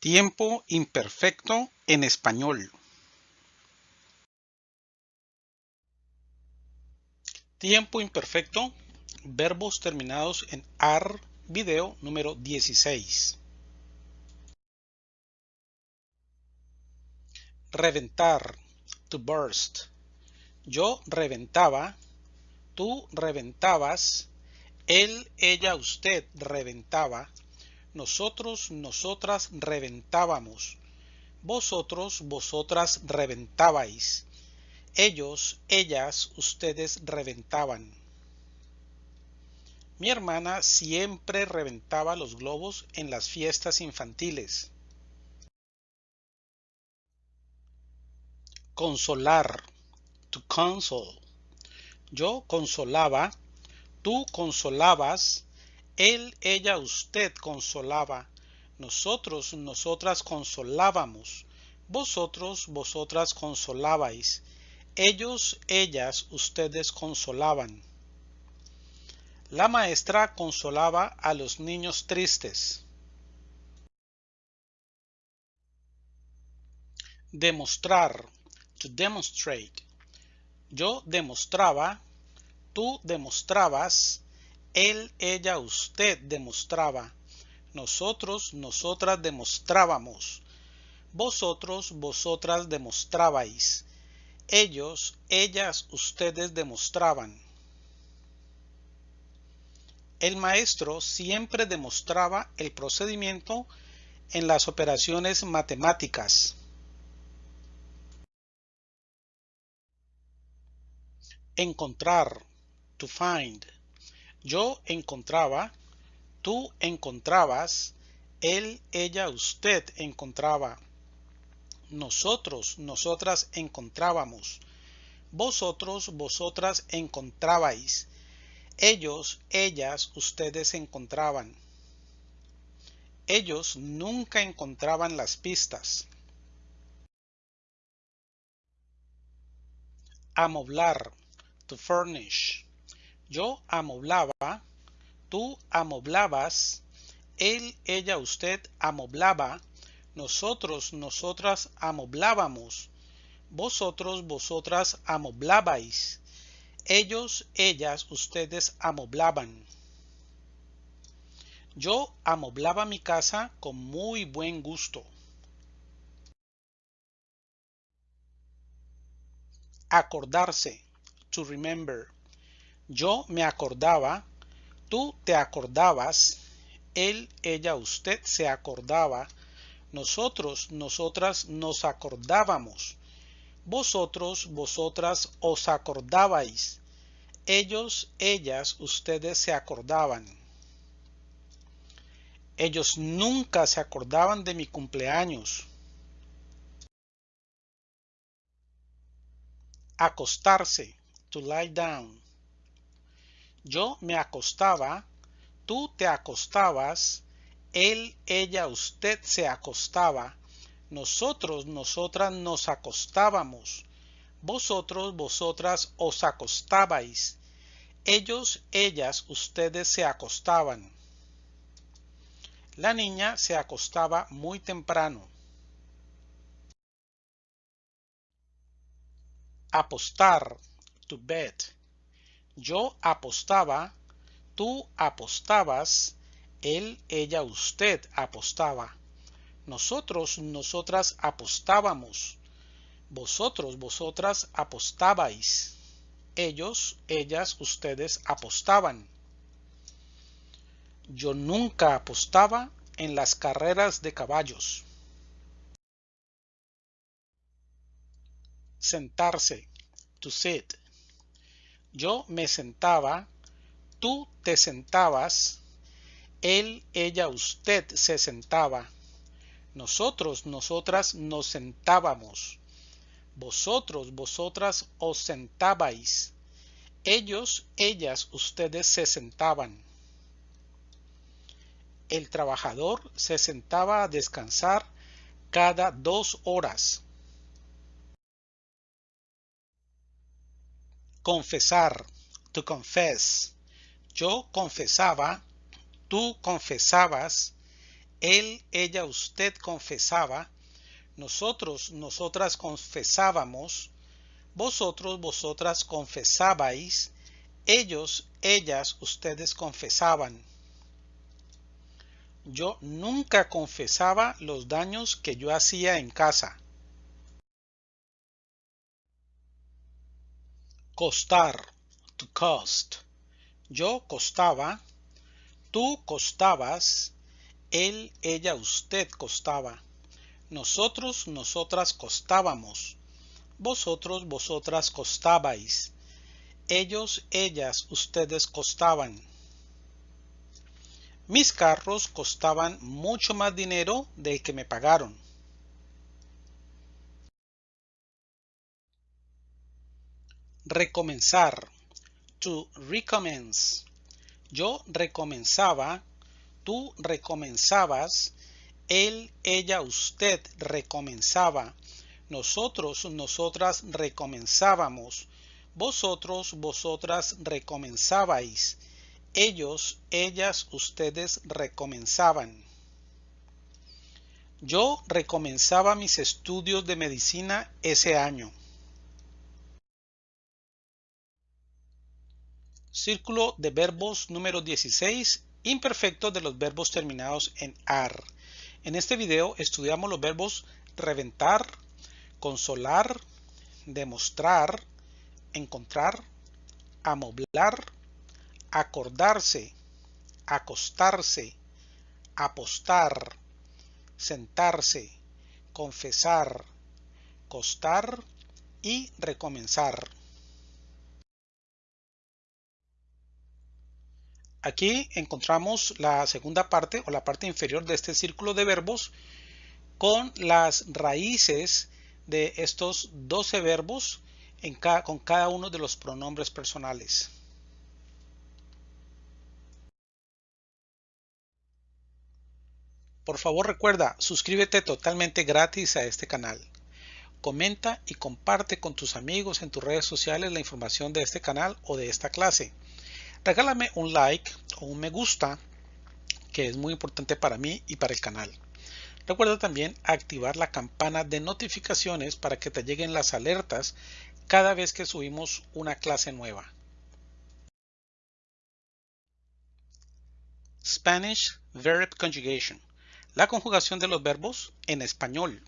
Tiempo imperfecto en español. Tiempo imperfecto, verbos terminados en AR, video número 16. Reventar, to burst. Yo reventaba, tú reventabas, él, ella, usted reventaba, nosotros, nosotras reventábamos. Vosotros, vosotras reventabais. Ellos, ellas, ustedes reventaban. Mi hermana siempre reventaba los globos en las fiestas infantiles. Consolar. To console. Yo consolaba, tú consolabas, él, ella, usted consolaba. Nosotros, nosotras consolábamos. Vosotros, vosotras consolabais. Ellos, ellas, ustedes consolaban. La maestra consolaba a los niños tristes. Demostrar. To demonstrate. Yo demostraba. Tú demostrabas él, ella, usted demostraba. Nosotros, nosotras demostrábamos. Vosotros, vosotras demostrabais. Ellos, ellas, ustedes demostraban. El maestro siempre demostraba el procedimiento en las operaciones matemáticas. Encontrar, to find. Yo encontraba, tú encontrabas, él, ella, usted encontraba. Nosotros, nosotras encontrábamos. Vosotros, vosotras encontrabais. Ellos, ellas, ustedes encontraban. Ellos nunca encontraban las pistas. Amoblar, to furnish. Yo amoblaba, tú amoblabas, él, ella, usted amoblaba, nosotros, nosotras amoblábamos, vosotros, vosotras amoblabais, ellos, ellas, ustedes amoblaban. Yo amoblaba mi casa con muy buen gusto. Acordarse, to remember. Yo me acordaba, tú te acordabas, él, ella, usted se acordaba, nosotros, nosotras nos acordábamos, vosotros, vosotras os acordabais, ellos, ellas, ustedes se acordaban. Ellos nunca se acordaban de mi cumpleaños. Acostarse, to lie down. Yo me acostaba, tú te acostabas, él, ella, usted se acostaba, nosotros, nosotras nos acostábamos, vosotros, vosotras os acostabais, ellos, ellas, ustedes se acostaban. La niña se acostaba muy temprano. Apostar, to bet. Yo apostaba, tú apostabas, él, ella, usted apostaba. Nosotros, nosotras apostábamos. Vosotros, vosotras apostabais. Ellos, ellas, ustedes apostaban. Yo nunca apostaba en las carreras de caballos. Sentarse, to sit. Yo me sentaba, tú te sentabas, él, ella, usted se sentaba, nosotros, nosotras nos sentábamos, vosotros, vosotras os sentabais, ellos, ellas, ustedes se sentaban. El trabajador se sentaba a descansar cada dos horas. Confesar. To confess. Yo confesaba. Tú confesabas. él, ella, usted confesaba, nosotros, nosotras confesábamos, vosotros, vosotras confesabais, ellos, ellas, ustedes confesaban. Yo nunca confesaba los daños que yo hacía en casa. Costar, to cost. Yo costaba, tú costabas, él, ella, usted costaba. Nosotros, nosotras costábamos. Vosotros, vosotras costabais. Ellos, ellas, ustedes costaban. Mis carros costaban mucho más dinero del que me pagaron. Recomenzar. To recommence. Yo recomenzaba, tú recomenzabas, él, ella, usted recomenzaba, nosotros, nosotras recomenzábamos, vosotros, vosotras recomenzabais, ellos, ellas, ustedes recomenzaban. Yo recomenzaba mis estudios de medicina ese año. Círculo de verbos número 16, imperfecto de los verbos terminados en AR. En este video estudiamos los verbos reventar, consolar, demostrar, encontrar, amoblar, acordarse, acostarse, apostar, sentarse, confesar, costar y recomenzar. Aquí encontramos la segunda parte o la parte inferior de este círculo de verbos con las raíces de estos 12 verbos con cada uno de los pronombres personales. Por favor recuerda, suscríbete totalmente gratis a este canal. Comenta y comparte con tus amigos en tus redes sociales la información de este canal o de esta clase regálame un like o un me gusta que es muy importante para mí y para el canal. Recuerda también activar la campana de notificaciones para que te lleguen las alertas cada vez que subimos una clase nueva. Spanish Verb Conjugation. La conjugación de los verbos en español.